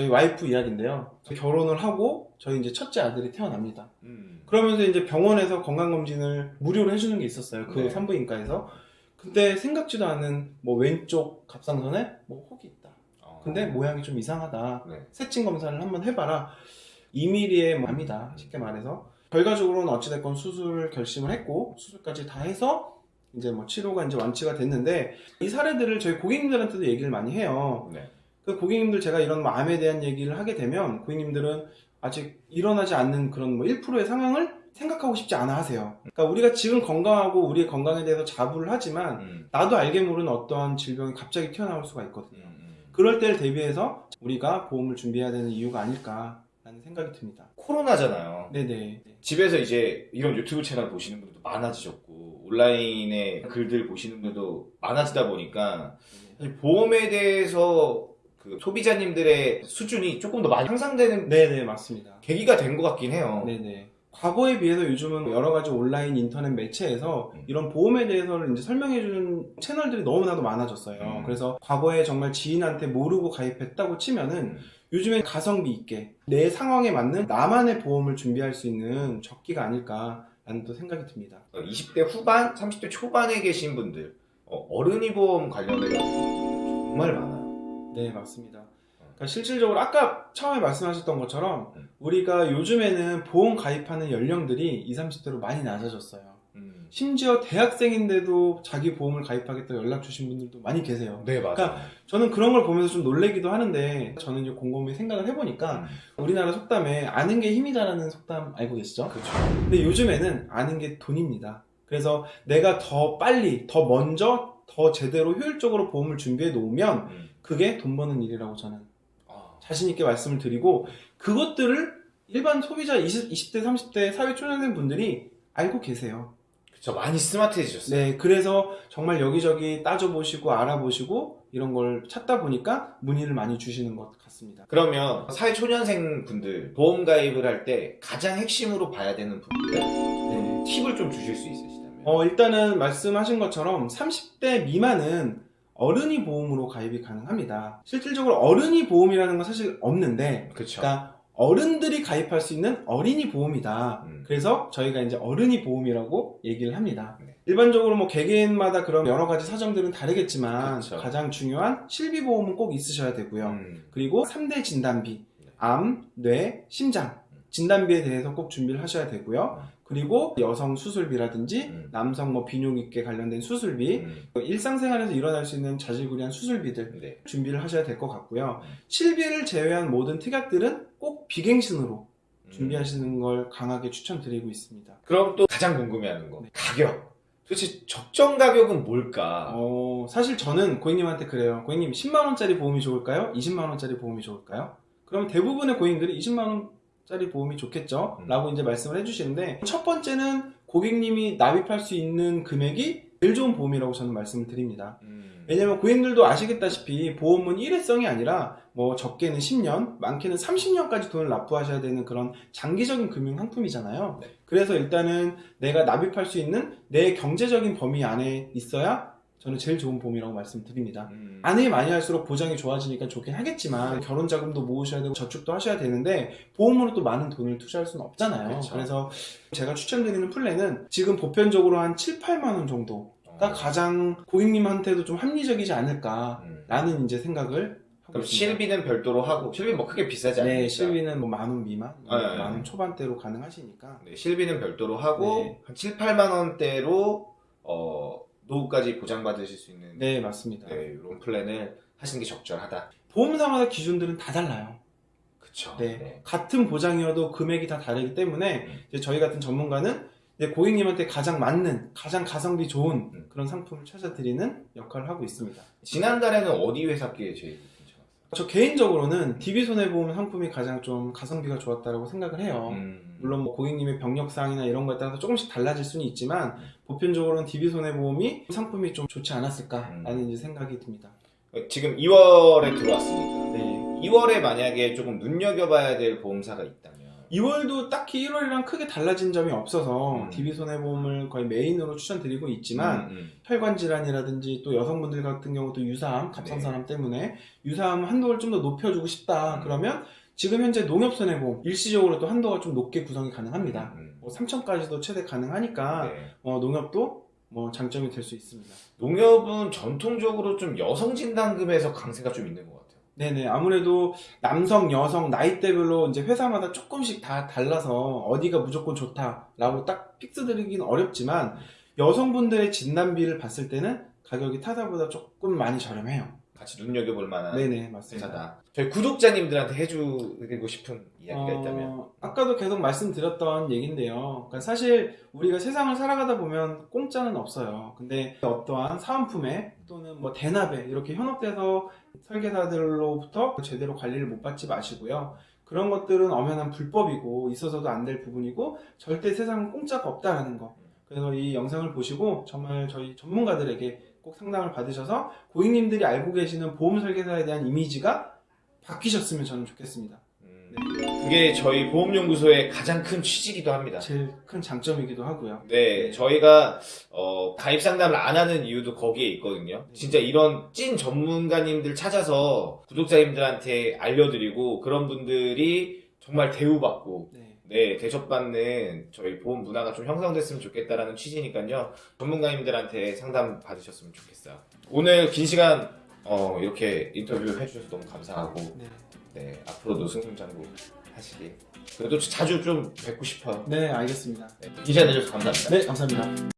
저희 와이프 이야기인데요. 결혼을 하고 저희 이제 첫째 아들이 태어납니다. 음. 그러면서 이제 병원에서 건강검진을 무료로 해주는 게 있었어요. 그 네. 산부인과에서. 근데 생각지도 않은 뭐 왼쪽 갑상선에 뭐 혹이 있다. 어. 근데 모양이 좀 이상하다. 네. 세칭 검사를 한번 해봐라. 2mm의 암이다. 쉽게 말해서. 결과적으로는 어찌됐건 수술을 결심을 했고, 수술까지 다 해서, 이제 뭐 치료가 이제 완치가 됐는데, 이 사례들을 저희 고객님들한테도 얘기를 많이 해요. 네. 그 고객님들 제가 이런 암에 대한 얘기를 하게 되면, 고객님들은 아직 일어나지 않는 그런 뭐 1%의 상황을 생각하고 싶지 않아 하세요. 그러니까 우리가 지금 건강하고 우리의 건강에 대해서 자부를 하지만, 음. 나도 알게 모르는 어떠한 질병이 갑자기 튀어나올 수가 있거든요. 음, 음. 그럴 때를 대비해서 우리가 보험을 준비해야 되는 이유가 아닐까 라는 생각이 듭니다. 코로나잖아요. 네네. 집에서 이제 이런 유튜브 채널 보시는 분들도 많아지셨고 온라인에 글들 보시는 분들도 많아지다 보니까 사실 보험에 대해서 그 소비자님들의 수준이 조금 더 많이 향상되는 네네, 맞습니다. 계기가 된 것 같긴 해요. 네네. 과거에 비해서 요즘은 여러 가지 온라인 인터넷 매체에서 음. 이런 보험에 대해서는 이제 설명해 주는 채널들이 너무나도 많아졌어요. 음. 그래서 과거에 정말 지인한테 모르고 가입했다고 치면은 음. 요즘엔 가성비 있게 내 상황에 맞는 나만의 보험을 준비할 수 있는 적기가 아닐까 라는 또 생각이 듭니다. 20대 후반, 30대 초반에 계신 분들 어, 어른이 보험 관련해서 정말 많아요. 네, 맞습니다. 그러니까 실질적으로 아까 처음에 말씀하셨던 것처럼 음. 우리가 요즘에는 보험 가입하는 연령들이 20, 30대로 많이 낮아졌어요. 음. 심지어 대학생인데도 자기 보험을 가입하겠다고 연락 주신 분들도 많이 계세요. 네 맞아요. 그러니까 저는 그런 걸 보면서 좀 놀래기도 하는데 저는 이제 곰곰이 생각을 해보니까 음. 우리나라 속담에 아는 게 힘이다라는 속담 알고 계시죠? 그렇죠. 근데 요즘에는 아는 게 돈입니다. 그래서 내가 더 빨리, 더 먼저, 더 제대로 효율적으로 보험을 준비해 놓으면 음. 그게 돈 버는 일이라고 저는 아, 자신 있게 말씀을 드리고 그것들을 일반 소비자 20, 20대, 30대 사회 초년생 분들이 알고 계세요. 그쵸 많이 스마트해지셨어요. 네, 그래서 정말 여기저기 따져보시고 알아보시고 이런 걸 찾다 보니까 문의를 많이 주시는 것 같습니다. 그러면 사회 초년생 분들 보험 가입을 할 때 가장 핵심으로 봐야 되는 부분들 네. 팁을 좀 주실 수 있으시다면 어, 일단은 말씀하신 것처럼 30대 미만은 어른이 보험으로 가입이 가능합니다. 실질적으로 어른이 보험이라는 건 사실 없는데, 그쵸 그러니까 어른들이 가입할 수 있는 어린이 보험이다. 음. 그래서 저희가 이제 어른이 보험이라고 얘기를 합니다. 네. 일반적으로 뭐 개개인마다 그런 여러 가지 사정들은 다르겠지만 그쵸. 가장 중요한 실비보험은 꼭 있으셔야 되고요. 음. 그리고 3대 진단비, 네. 암, 뇌, 심장 진단비에 대해서 꼭 준비를 하셔야 되고요. 그리고 여성 수술비라든지 음. 남성 뭐 비뇨기과 관련된 수술비, 음. 일상생활에서 일어날 수 있는 자질구레한 수술비들 네. 준비를 하셔야 될 것 같고요. 음. 실비를 제외한 모든 특약들은 꼭 비갱신으로 음. 준비하시는 걸 강하게 추천드리고 있습니다. 그럼 또 가장 궁금해하는 거 네. 가격 도대체 적정 가격은 뭘까 어, 사실 저는 고객님한테 그래요. 고객님 10만원짜리 보험이 좋을까요? 20만원짜리 보험이 좋을까요? 그럼 대부분의 고객님들이 20만원 짜리 보험이 좋겠죠? 음. 라고 이제 말씀을 해주시는데, 첫 번째는 고객님이 납입할 수 있는 금액이 제일 좋은 보험이라고 저는 말씀을 드립니다. 음. 왜냐면 고객님들도 아시겠다시피 보험은 일회성이 아니라 뭐 적게는 10년, 많게는 30년까지 돈을 납부하셔야 되는 그런 장기적인 금융 상품이잖아요. 네. 그래서 일단은 내가 납입할 수 있는 내 경제적인 범위 안에 있어야 저는 제일 좋은 보험이라고 말씀드립니다. 음. 안에 많이 할수록 보장이 좋아지니까 좋긴 하겠지만 네. 결혼 자금도 모으셔야 되고 저축도 하셔야 되는데 보험으로 또 많은 돈을 투자할 수는 없잖아요. 그쵸. 그래서 제가 추천드리는 플랜은 지금 보편적으로 한 7, 8만 원 정도 가 어. 가장 고객님한테도 좀 합리적이지 않을까라는 음. 이제 생각을 하고 그럼 있습니다. 실비는 별도로 하고 실비 뭐 크게 비싸지 않으니까 네, 실비는 뭐 만 원 미만, 아, 네, 만원 네. 초반대로 가능하시니까. 네, 실비는 별도로 하고 네. 한 7, 8만 원대로 어, 노후까지 보장받으실 수 있는 네, 맞습니다. 네, 이런 플랜을 하시는 게 적절하다. 보험사마다 기준들은 다 달라요. 그쵸. 네, 같은 보장이어도 금액이 다 다르기 때문에 음. 이제 저희 같은 전문가는 고객님한테 가장 맞는, 가장 가성비 좋은 음. 그런 상품을 찾아드리는 역할을 하고 있습니다. 지난달에는 어디 회사께 제일? 저 개인적으로는 DB손해보험 상품이 가장 좀 가성비가 좋았다고 생각을 해요. 음. 물론 뭐 고객님의 병력사항이나 이런 거에 따라서 조금씩 달라질 수는 있지만 음. 보편적으로는 DB손해보험이 상품이 좀 좋지 않았을까라는 음. 생각이 듭니다. 지금 2월에 들어왔으니까 네. 2월에 만약에 조금 눈여겨봐야 될 보험사가 있다면 2월도 딱히 1월이랑 크게 달라진 점이 없어서 음. DB 손해보험을 거의 메인으로 추천드리고 있지만 음, 음. 혈관 질환이라든지 또 여성분들 같은 경우도 유사암, 갑상선암 때문에 유사암 한도를 좀 더 높여주고 싶다. 음. 그러면 지금 현재 농협 손해보험 일시적으로 또 한도가 좀 높게 구성이 가능합니다. 음. 뭐 3천까지도 최대 가능하니까 네. 어, 농협도 뭐 장점이 될 수 있습니다. 농협은 전통적으로 좀 여성 진단금에서 강세가 좀 있는 것 같아요. 네네 아무래도 남성, 여성 나이대별로 이제 회사마다 조금씩 다 달라서 어디가 무조건 좋다라고 딱 fix 드리기는 어렵지만 여성분들의 진단비를 봤을 때는 가격이 타사보다 조금 많이 저렴해요. 같이 눈여겨볼 만한 네네 맞습니다. 회사다. 저희 구독자님들한테 해주고 싶은 이야기가 어, 있다면 아까도 계속 말씀드렸던 얘기인데요. 그러니까 사실 우리가 세상을 살아가다 보면 공짜는 없어요. 근데 어떠한 사은품에 또는 뭐 대납에 이렇게 현혹돼서 설계사들로부터 제대로 관리를 못 받지 마시고요. 그런 것들은 엄연한 불법이고 있어서도 안 될 부분이고 절대 세상은 공짜가 없다라는 거. 그래서 이 영상을 보시고 정말 저희 전문가들에게 꼭 상담을 받으셔서 고객님들이 알고 계시는 보험 설계사에 대한 이미지가 바뀌셨으면 저는 좋겠습니다. 음, 그게 저희 보험연구소의 가장 큰 취지이기도 합니다. 제일 큰 장점이기도 하고요. 네, 저희가 어, 가입 상담을 안 하는 이유도 거기에 있거든요. 진짜 이런 찐 전문가님들 찾아서 구독자님들한테 알려드리고 그런 분들이 정말 대우받고 네. 네, 대접받는 저희 보험 문화가 좀 형성됐으면 좋겠다라는 취지니까요. 전문가님들한테 상담 받으셨으면 좋겠어요. 오늘 긴 시간 어, 이렇게 인터뷰 해주셔서 너무 감사하고 네. 네, 앞으로도 승승장구 하시길. 그래도 자주 좀 뵙고 싶어요. 네, 알겠습니다. 네, 긴 시간 내주셔서 감사합니다. 네, 감사합니다.